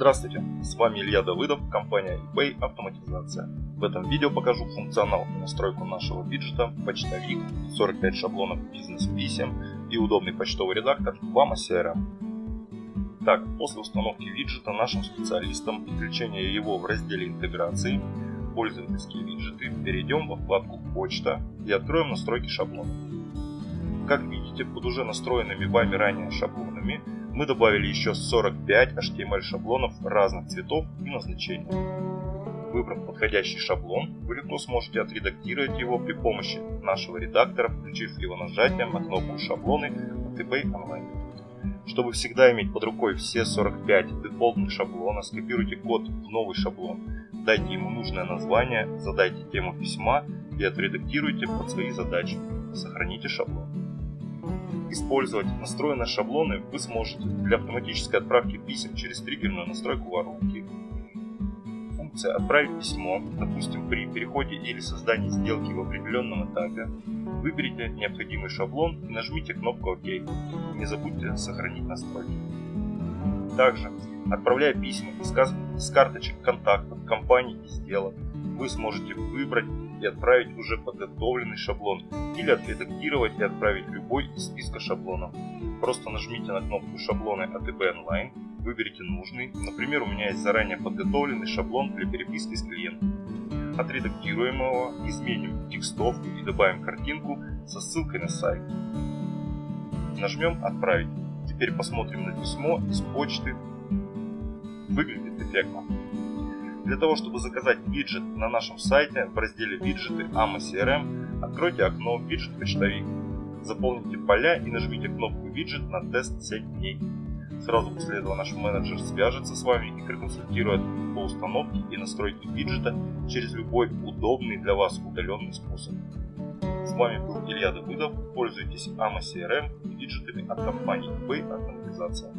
Здравствуйте, с вами Илья Давыдов, компания eBay Автоматизация. В этом видео покажу функционал и настройку нашего виджета почтовик, 45 шаблонов бизнес-писем и удобный почтовый редактор в AMA CRM. Так, после установки виджета нашим специалистам и включения его в разделе интеграции пользовательские виджеты перейдем во вкладку почта и откроем настройки шаблонов. Как видите, под уже настроенными вами ранее шаблонами мы добавили еще 45 HTML шаблонов разных цветов и назначений. Выбрав подходящий шаблон, вы легко сможете отредактировать его при помощи нашего редактора, включив его нажатием на кнопку «Шаблоны» от eBay Online. Чтобы всегда иметь под рукой все 45 дефолтных шаблона, скопируйте код в новый шаблон, дайте ему нужное название, задайте тему письма и отредактируйте под свои задачи. Сохраните шаблон. Использовать настроенные шаблоны вы сможете для автоматической отправки писем через триггерную настройку воронки. Функция «Отправить письмо», допустим, при переходе или создании сделки в определенном этапе, выберите необходимый шаблон и нажмите кнопку «Ок». Не забудьте сохранить настройки. Также, отправляя письма из карточек контактов, компаний и сделок, вы сможете выбрать и отправить уже подготовленный шаблон или отредактировать и отправить любой из списка шаблонов. Просто нажмите на кнопку шаблоны eBay Online, выберите нужный, например у меня есть заранее подготовленный шаблон для переписки с клиентом. Отредактируем его, изменим текстовку и добавим картинку со ссылкой на сайт. Нажмем «Отправить». Теперь посмотрим на письмо из почты. Выглядит эффектно. Для того, чтобы заказать виджет на нашем сайте в разделе «Виджеты AMA CRM», откройте окно «Виджет почтовик». Заполните поля и нажмите кнопку «Виджет» на тест 7 дней. Сразу после этого наш менеджер свяжется с вами и проконсультирует по установке и настройке виджета через любой удобный для вас удаленный способ. С вами был Илья Давыдов. Пользуйтесь AMA CRM и виджетами от компании eBay Автоматизация.